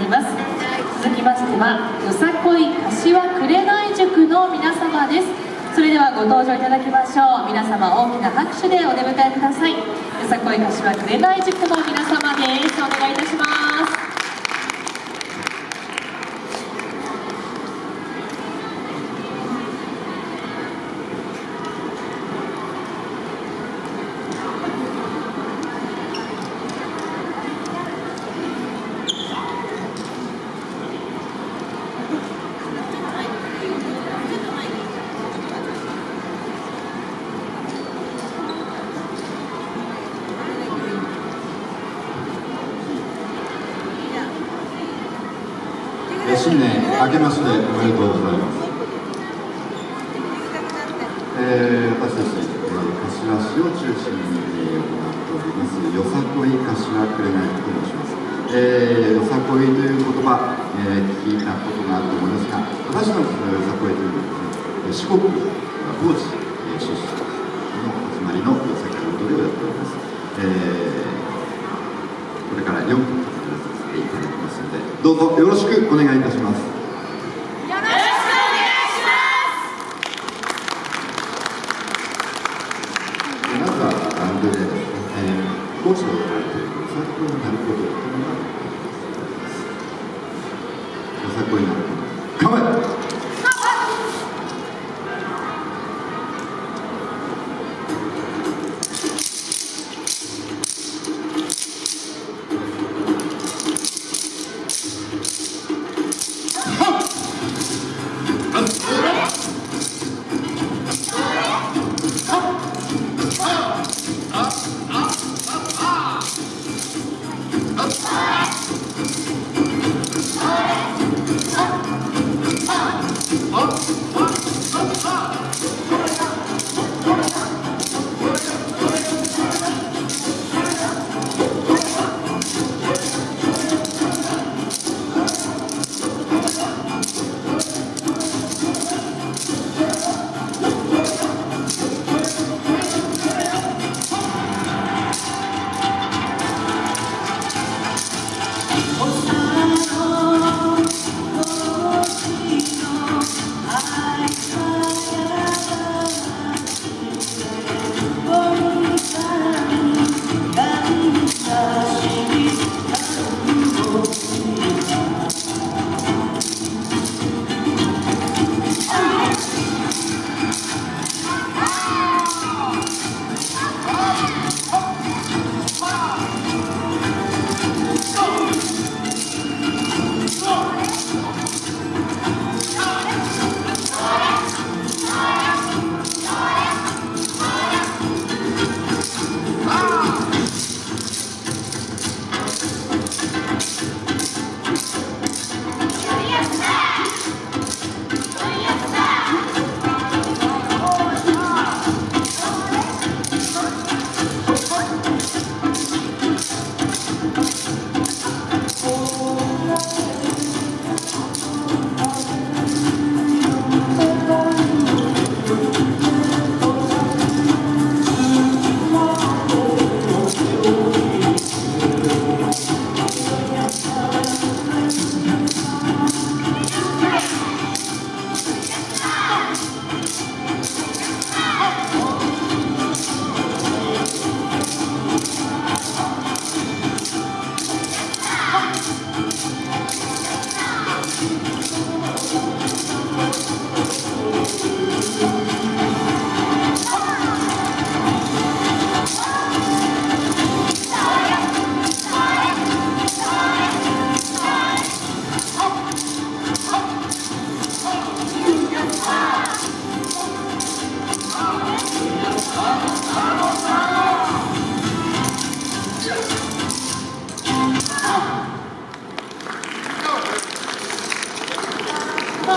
ります。続きましてはよさこい柏紅塾の皆様です。それではご登場いただきましょう。皆様大きな拍手でお出迎えください。よさこい柏紅塾の皆様です。お願いいたします。新年明けましておめでとうございます。えー、私たち、えー、柏市を中心に、え、行っておりますよさこい柏くれないと申します。えー、よさこいという言葉、えー、聞いたことがあると思いますが、私たちのよさこいというのは、ね、四国高知、えー、出身の始まりのよさこい踊りをやっております。えー、これから4分どうぞよろしくお願いいたします。まずはバンドで、えー、講師を行っているよさこいなることというのが参考になること。構え